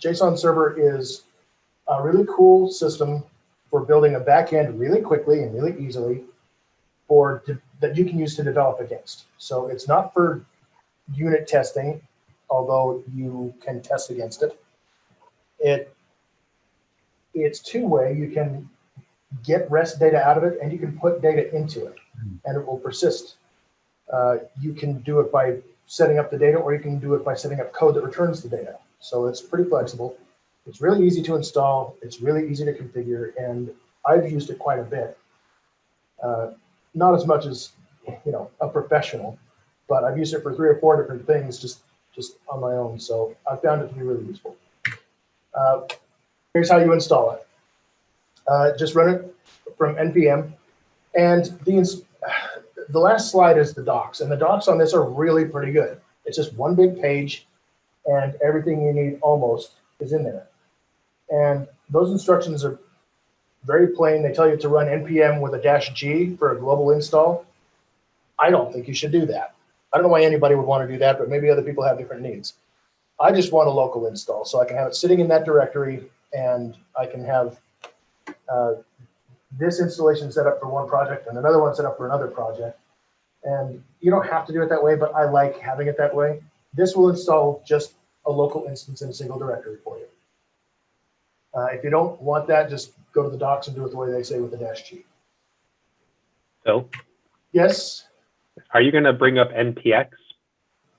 JSON server is a really cool system for building a backend really quickly and really easily for that you can use to develop against. So it's not for unit testing, although you can test against it. It it's two-way. You can get REST data out of it and you can put data into it and it will persist. Uh, you can do it by setting up the data or you can do it by setting up code that returns the data. So it's pretty flexible. It's really easy to install. It's really easy to configure and I've used it quite a bit. Uh, not as much as, you know, a professional, but I've used it for three or four different things just, just on my own. So I found it to be really useful. Uh, here's how you install it. Uh, just run it from NPM. And the, the last slide is the docs. And the docs on this are really pretty good. It's just one big page and everything you need almost is in there. And those instructions are very plain. They tell you to run npm with a dash g for a global install. I don't think you should do that. I don't know why anybody would want to do that, but maybe other people have different needs. I just want a local install so I can have it sitting in that directory and I can have uh, this installation set up for one project and another one set up for another project. And you don't have to do it that way, but I like having it that way. This will install just a local instance in a single directory for you. Uh, if you don't want that, just go to the docs and do it the way they say with the dash G. So, Yes, are you going to bring up NPX?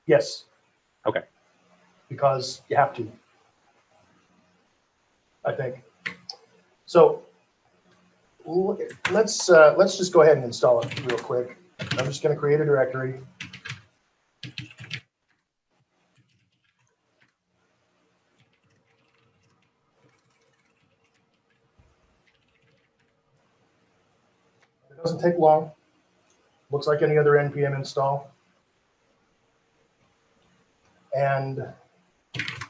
yes. Okay. Because you have to. I think. So l- let's uh, let's just go ahead and install it real quick. I'm just going to create a directory. It take long. Looks like any other npm install. And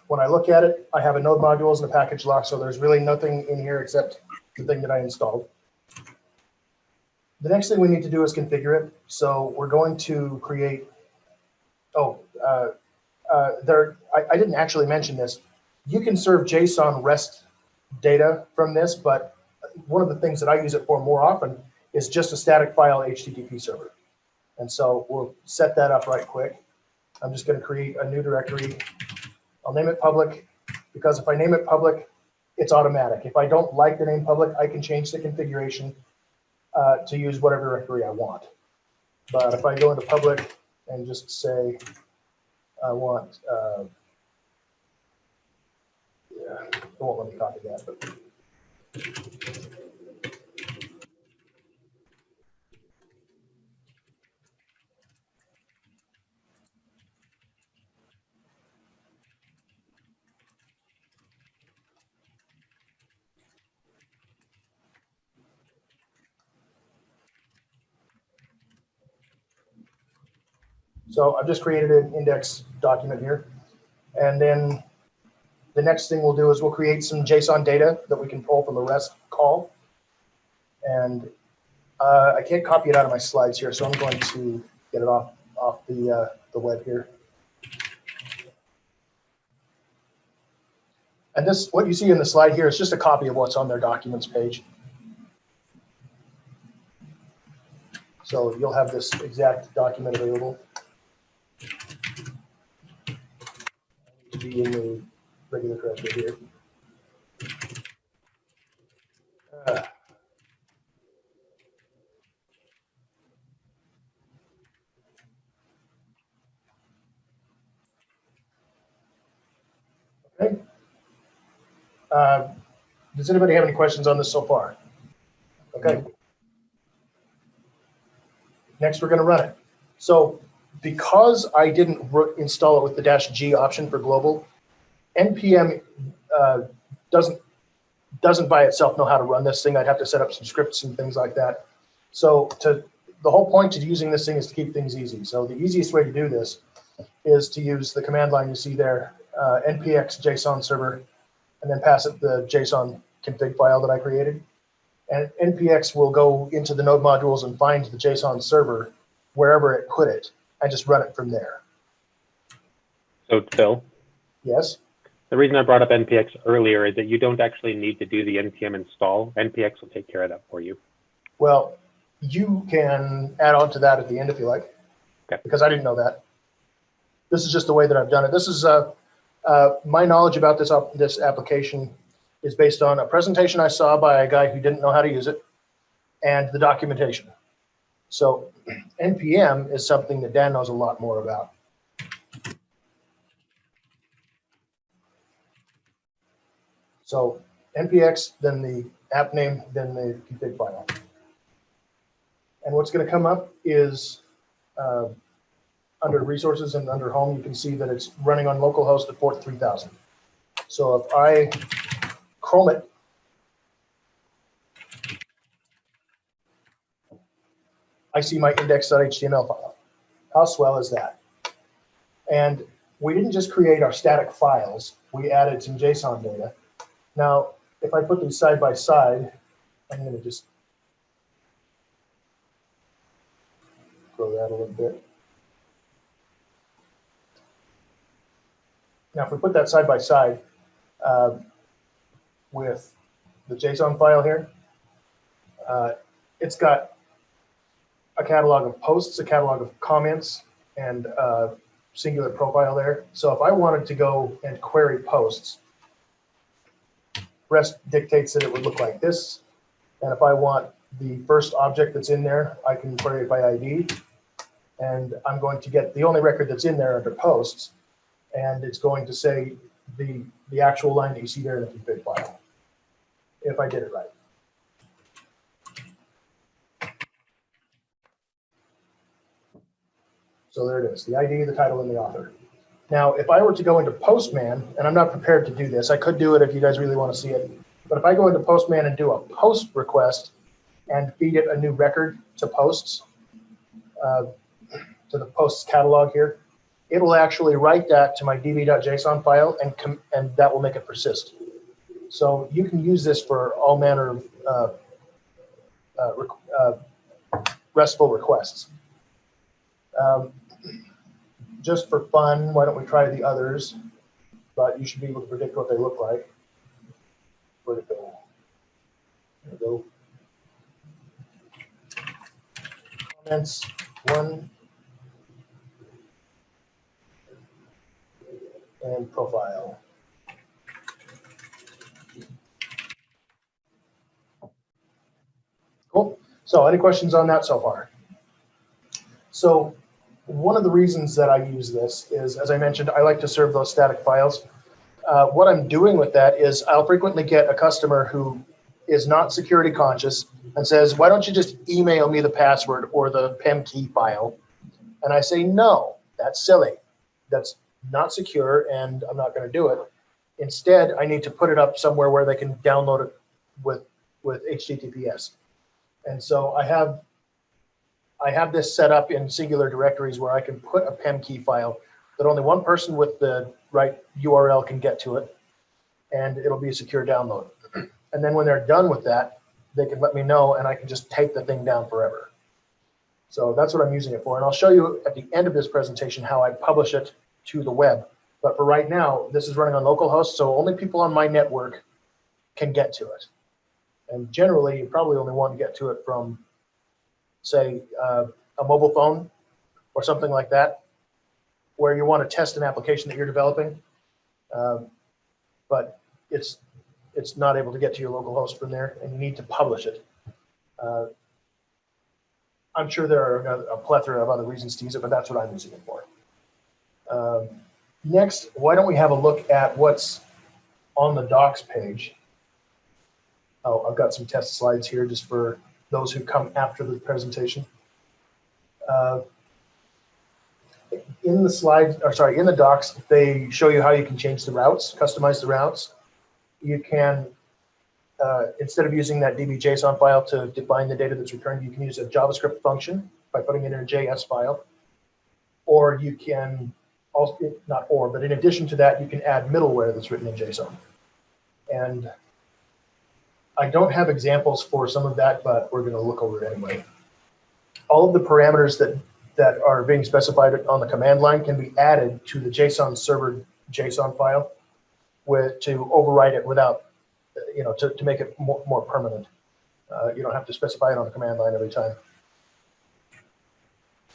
when I look at it, I have a node modules and a package lock, so there's really nothing in here except the thing that I installed. The next thing we need to do is configure it. So we're going to create, oh, uh, uh, there, I, I didn't actually mention this. You can serve JSON REST data from this, but one of the things that I use it for more often is just a static file HTTP server. And so we'll set that up right quick. I'm just going to create a new directory. I'll name it public because if I name it public, it's automatic. If I don't like the name public, I can change the configuration uh, to use whatever directory I want. But if I go into public and just say, I want, uh, yeah, it won't let me copy that, but So I've just created an index document here. And then the next thing we'll do is we'll create some JSON data that we can pull from the REST call. And uh, I can't copy it out of my slides here, so I'm going to get it off, off the, uh, the web here. And this, what you see in the slide here is just a copy of what's on their documents page. So you'll have this exact document available. To be in the regular here. Uh, Okay. Uh, Does anybody have any questions on this so far? Okay. Next, we're going to run it. So because I didn't install it with the dash G option for global, NPM uh, doesn't doesn't by itself know how to run this thing. I'd have to set up some scripts and things like that. So to the whole point of using this thing is to keep things easy. So the easiest way to do this is to use the command line you see there, uh, npx JSON server, and then pass it the JSON config file that I created. And npx will go into the node modules and find the JSON server wherever it put it and just run it from there. So Phil, Yes? The reason I brought up NPX earlier is that you don't actually need to do the NPM install. NPX will take care of that for you. Well, you can add on to that at the end if you like, Okay. because I didn't know that. This is just the way that I've done it. This is, uh, uh, my knowledge about this, op- this application is based on a presentation I saw by a guy who didn't know how to use it and the documentation. So NPM is something that Dan knows a lot more about. So NPX, then the app name, then the config file. And what's going to come up is uh, under resources and under home, you can see that it's running on localhost at port 3000. So if I Chrome it, I see my index.html file. How swell is that? And we didn't just create our static files, we added some JSON data. Now, if I put these side by side, I'm going to just grow that a little bit. Now, if we put that side by side uh, with the JSON file here, uh, it's got a catalog of posts, a catalog of comments, and uh, singular profile there. So if I wanted to go and query posts, REST dictates that it would look like this. And if I want the first object that's in there, I can query it by ID. And I'm going to get the only record that's in there under posts. And it's going to say the, the actual line that you see there in the config file, if I did it right. So there it is, the ID, the title, and the author. Now, if I were to go into Postman, and I'm not prepared to do this, I could do it if you guys really want to see it. But if I go into Postman and do a post request and feed it a new record to posts, uh, to the posts catalog here, it will actually write that to my db.json file and, and that will make it persist. So you can use this for all manner of uh, uh, uh, RESTful requests. Um, just for fun, why don't we try the others? But you should be able to predict what they look like. Where'd it go? There we go. Comments, one. And profile. Cool. So any questions on that so far? So one of the reasons that I use this is, as I mentioned, I like to serve those static files. Uh, what I'm doing with that is I'll frequently get a customer who is not security conscious and says, why don't you just email me the password or the PEM key file? And I say, no, that's silly. That's not secure and I'm not going to do it. Instead, I need to put it up somewhere where they can download it with, with HTTPS. And so I have I have this set up in singular directories where I can put a PEM key file that only one person with the right URL can get to it, and it'll be a secure download. And then when they're done with that, they can let me know, and I can just take the thing down forever. So that's what I'm using it for. And I'll show you at the end of this presentation how I publish it to the web. But for right now, this is running on localhost, so only people on my network can get to it. And generally, you probably only want to get to it from say, uh, a mobile phone or something like that, where you want to test an application that you're developing, um, but it's it's not able to get to your local host from there, and you need to publish it. Uh, I'm sure there are a, plethora of other reasons to use it, but that's what I'm using it for. Um, next, why don't we have a look at what's on the docs page? Oh, I've got some test slides here just for those who come after the presentation. Uh, in the slides, or sorry, in the docs, they show you how you can change the routes, customize the routes. You can, uh, instead of using that DB.json file to define the data that's returned, you can use a JavaScript function by putting it in a JS file. Or you can also, not or, but in addition to that, you can add middleware that's written in JSON. And I don't have examples for some of that, but we're going to look over it anyway. All of the parameters that, that are being specified on the command line can be added to the JSON server JSON file. with, to override it without, you know, to, to make it more, more permanent. Uh, you don't have to specify it on the command line every time.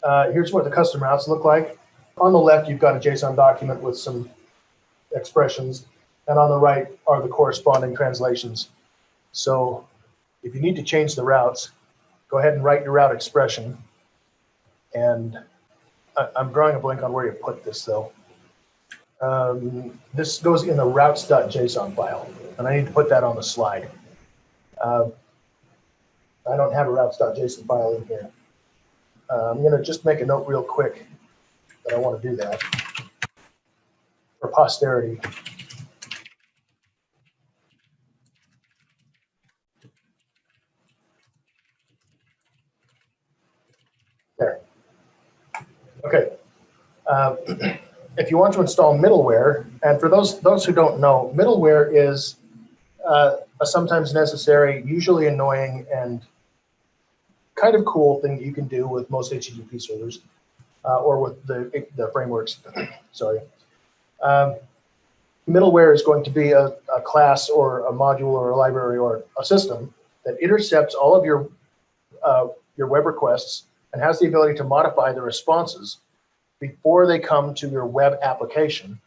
Uh, here's what the custom routes look like. On the left, you've got a JSON document with some expressions, and on the right are the corresponding translations. So if you need to change the routes, go ahead and write your route expression. And I, I'm drawing a blank on where you put this though. Um, this goes in the routes.json file, and I need to put that on the slide. Uh, I don't have a routes.json file in here. Uh, I'm gonna just make a note real quick that I want to do that for posterity. There. Okay. Um, if you want to install middleware, and for those those who don't know, middleware is uh, a sometimes necessary, usually annoying, and kind of cool thing that you can do with most HTTP servers uh, or with the the frameworks. Sorry. Um, middleware is going to be a, a class or a module or a library or a system that intercepts all of your uh, your web requests and has the ability to modify the responses before they come to your web application.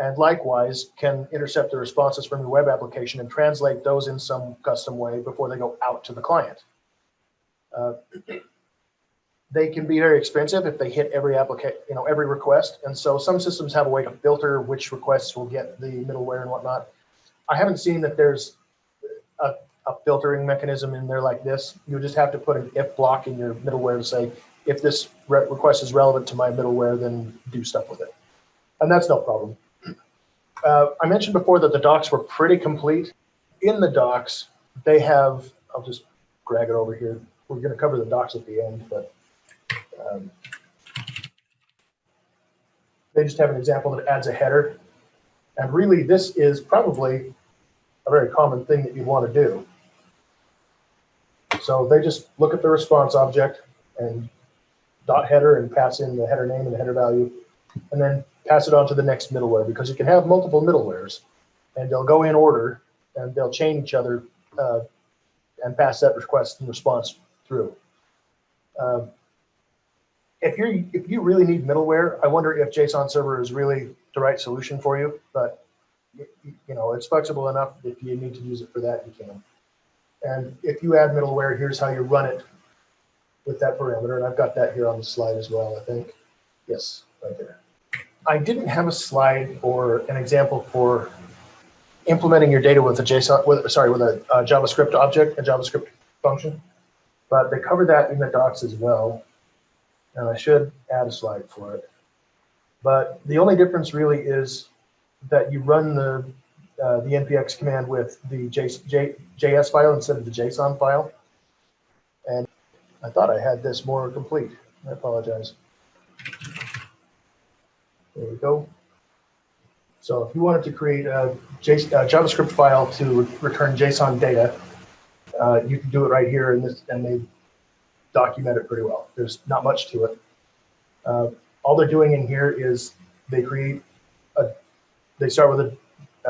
And likewise, can intercept the responses from your web application and translate those in some custom way before they go out to the client. Uh, they can be very expensive if they hit every application, you know, every request. And so some systems have a way to filter which requests will get the middleware and whatnot. I haven't seen that there's a, a filtering mechanism in there like this. You just have to put an if block in your middleware to say, if this re request is relevant to my middleware, then do stuff with it. And that's no problem. Uh, I mentioned before that the docs were pretty complete. In the docs, they have, I'll just drag it over here. We're going to cover the docs at the end, but um, they just have an example that adds a header. And really, this is probably a very common thing that you want to do. So they just look at the response object and dot header and pass in the header name and the header value, and then pass it on to the next middleware because you can have multiple middlewares and they'll go in order and they'll chain each other uh, and pass that request and response through. Uh, if you if you really need middleware, I wonder if JSON server is really the right solution for you. But you, know, it's flexible enough. If you need to use it for that, you can. And if you add middleware, here's how you run it with that parameter. And I've got that here on the slide as well, I think. Yes, right there. I didn't have a slide or an example for implementing your data with a JSON, with, sorry, with a, a JavaScript object, a JavaScript function, but they cover that in the docs as well. And I should add a slide for it. But the only difference really is that you run the uh, the npx command with the J, J, JS file instead of the JSON file. And I thought I had this more complete. I apologize. There we go. So if you wanted to create a, J, a JavaScript file to return JSON data, uh, you can do it right here, this, and they document it pretty well. There's not much to it. Uh, all they're doing in here is they create a, they start with a,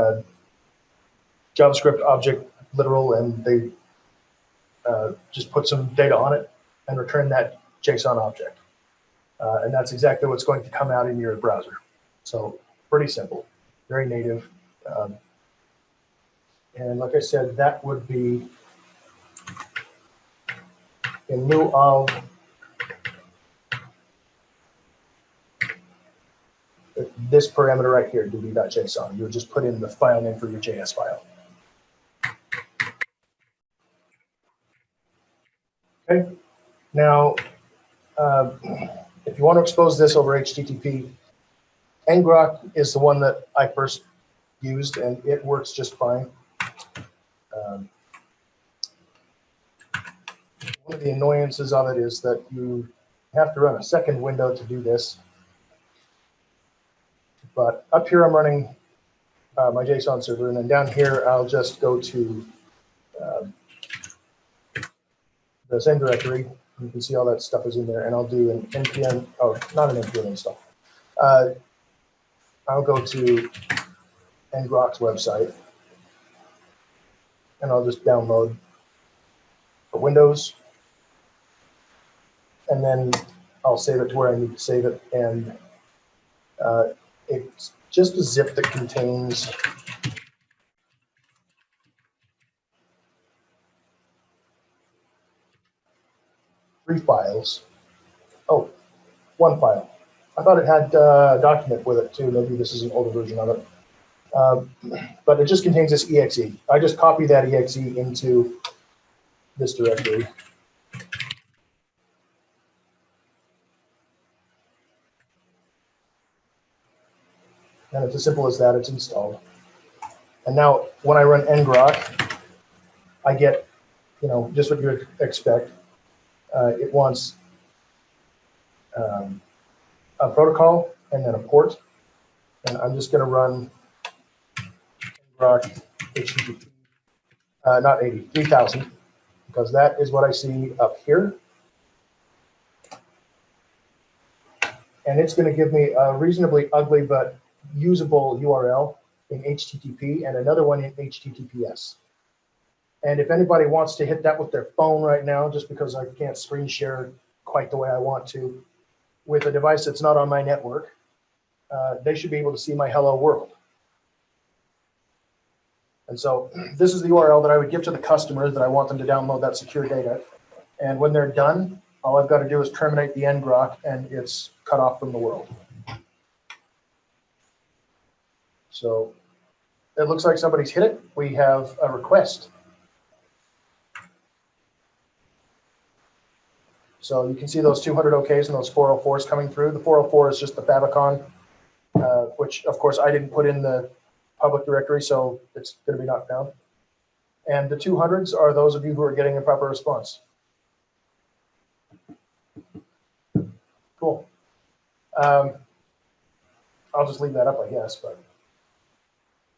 a JavaScript object literal, and they uh, just put some data on it and return that JSON object. Uh, and that's exactly what's going to come out in your browser. So pretty simple, very native. Um, and like I said, that would be in lieu of this parameter right here, db.json. You would just put in the file name for your JS file. Okay, now, uh, if you want to expose this over HTTP, ngrok is the one that I first used, and it works just fine. Um, one of the annoyances of it is that you have to run a second window to do this. But up here, I'm running uh, my JSON server, and then down here, I'll just go to uh, the same directory. You can see all that stuff is in there, and I'll do an npm, oh, not an npm install. Uh, I'll go to ngrok's website. And I'll just download for Windows. And then I'll save it to where I need to save it. And uh, it's just a zip that contains three files. Oh, one file. I thought it had uh, a document with it too. Maybe this is an older version of it. Um, but it just contains this exe. I just copy that exe into this directory. And it's as simple as that. It's installed. And now when I run ngrok, I get, you know, just what you would expect. Uh, it wants um, a protocol and then a port. And I'm just going to run ngrok HTTP, uh, not 80, 3000, because that is what I see up here. And it's going to give me a reasonably ugly but usable URL in HTTP and another one in HTTPS. And if anybody wants to hit that with their phone right now, just because I can't screen share quite the way I want to, with a device that's not on my network, uh, they should be able to see my hello world. And so this is the URL that I would give to the customers that I want them to download that secure data. And when they're done, all I've got to do is terminate the ngrok and it's cut off from the world. So it looks like somebody's hit it. We have a request. So you can see those 200 OKs and those 404s coming through. The 404 is just the favicon, uh, which of course I didn't put in the public directory, so it's going to be knocked down. And the 200s are those of you who are getting a proper response. Cool. Um, I'll just leave that up, I guess, but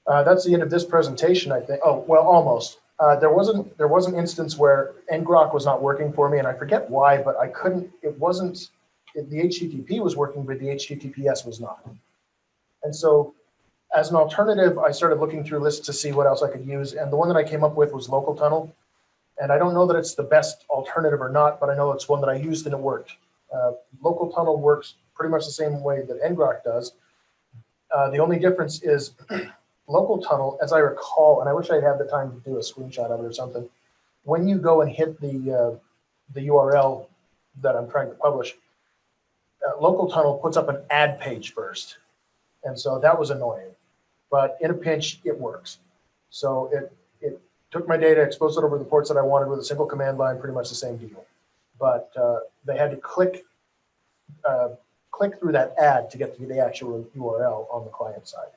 uh, that's the end of this presentation, I think. Oh, well, almost. Uh, there wasn't there was an instance where ngrok was not working for me, and I forget why, but I couldn't. It wasn't. It, the HTTP was working, but the HTTPS was not. And so, as an alternative, I started looking through lists to see what else I could use, and the one that I came up with was Local Tunnel. And I don't know that it's the best alternative or not, but I know it's one that I used and it worked. Uh, Local Tunnel works pretty much the same way that ngrok does. Uh, the only difference is local tunnel, as I recall, and I wish I had the time to do a screenshot of it or something. When you go and hit the uh, the URL that I'm trying to publish, uh, local tunnel puts up an ad page first, and so that was annoying. But in a pinch, it works. So it it took my data, exposed it over the ports that I wanted with a single command line, pretty much the same deal. But uh, they had to click uh, click through that ad to get to the actual URL on the client side.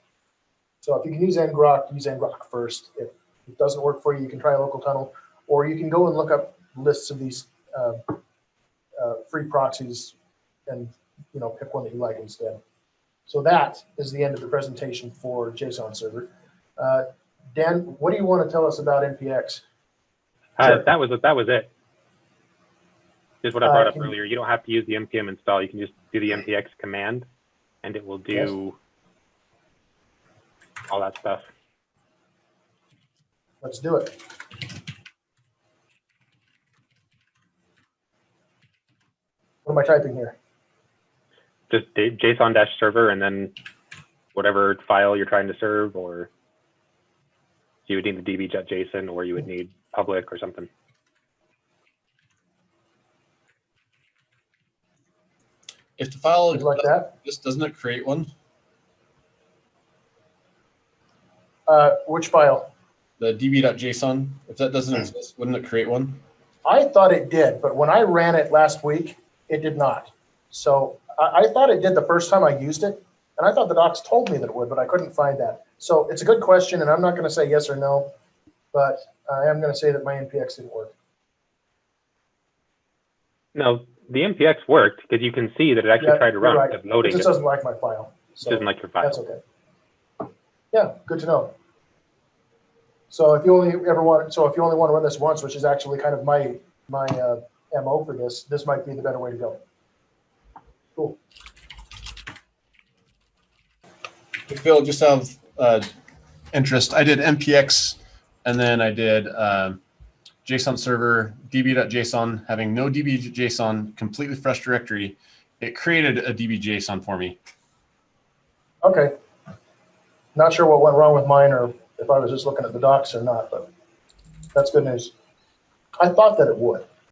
So if you can use ngrok, use ngrok first. If it doesn't work for you, you can try a local tunnel, or you can go and look up lists of these uh, uh, free proxies and you know pick one that you like instead. So that is the end of the presentation for JSON server. Uh, Dan, what do you want to tell us about NPX? Uh, Sure. that was that was it. Just what I Uh, brought up earlier. You don't have to use the npm install. You can just do the npx command, and it will do all that stuff. Let's do it. What am I typing here? Just d- JSON dash server, and then whatever file you're trying to serve, or you would need the db.json, or you would need public or something. If the file Would you like that? just doesn't it create one? Uh, which file? The db.json, if that doesn't exist, wouldn't it create one? I thought it did, but when I ran it last week, it did not. So I, I thought it did the first time I used it, and I thought the docs told me that it would, but I couldn't find that. So it's a good question, and I'm not going to say yes or no, but I am going to say that my NPX didn't work. No, the npx worked because you can see that it actually Yeah, tried to run right. instead of It just doesn't like my file. So doesn't like your file. that's okay. Yeah, good to know. So if you only ever want, so if you only want to run this once, which is actually kind of my my uh, mo for this, this might be the better way to go. Cool. Phil, just have uh, interest, I did npx, and then I did um, JSON server db.json, having no db.json, completely fresh directory. It created a db.json for me. Okay. Not sure what went wrong with mine or if I was just looking at the docs or not, but that's good news. I thought that it would.